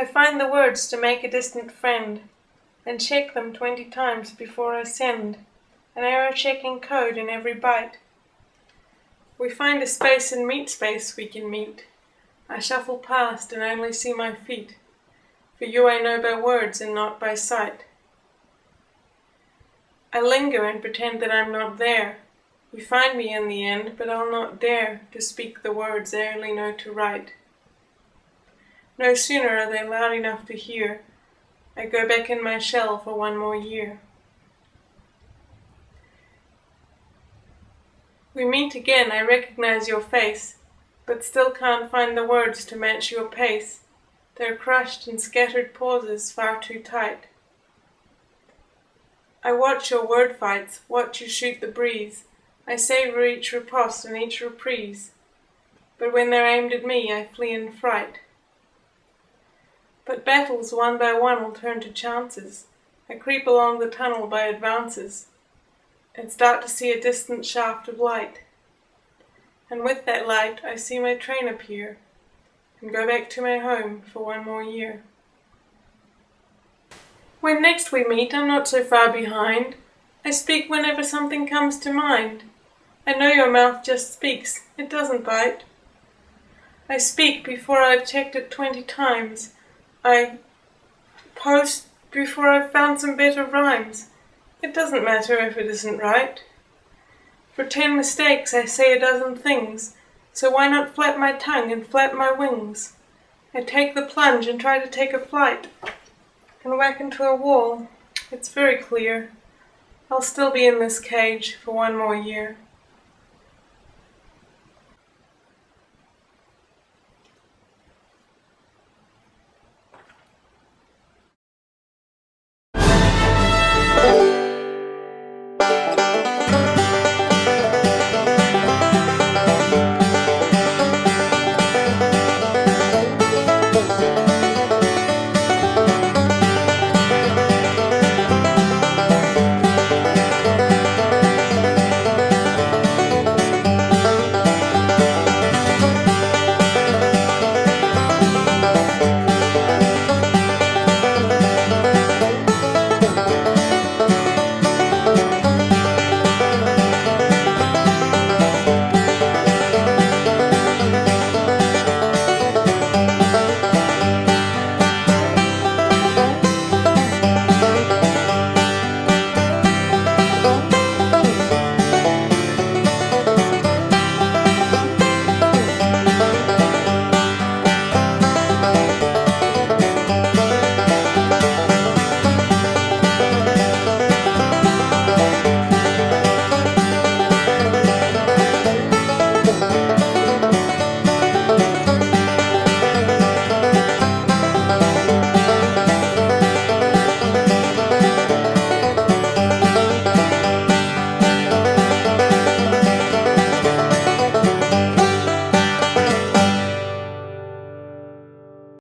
I find the words to make a distant friend, And check them twenty times before I send An error checking code in every byte. We find a space in meatspace we can meet. I shuffle past and only see my feet. For you I know by words and not by sight. I linger and pretend that I'm not there. You find me in the end, but I'll not dare To speak the words I only know to write. No sooner are they loud enough to hear, I go back in my shell for one more year. We meet again, I recognize your face, But still can't find the words to match your pace. They're crushed in scattered pauses far too tight. I watch your word fights, watch you shoot the breeze. I savor each riposte and each reprise, But when they're aimed at me I flee in fright. But battles one by one will turn to chances. I creep along the tunnel by advances, And start to see a distant shaft of light. And with that light I see my train appear, And go back to my home for one more year. When next we meet I'm not so far behind. I speak whenever something comes to mind. I know your mouth just speaks, it doesn't bite. I speak before I've checked it twenty times. I post before I've found some better rhymes. It doesn't matter if it isn't right. For ten mistakes I say a dozen things, so why not flap my tongue and flap my wings? I take the plunge and try to take a flight, and whack into a wall. It's very clear. I'll still be in this cage for one more year.